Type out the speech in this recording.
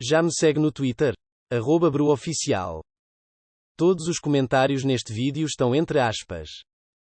Já me segue no Twitter? Arroba BruOficial. Todos os comentários neste vídeo estão entre aspas.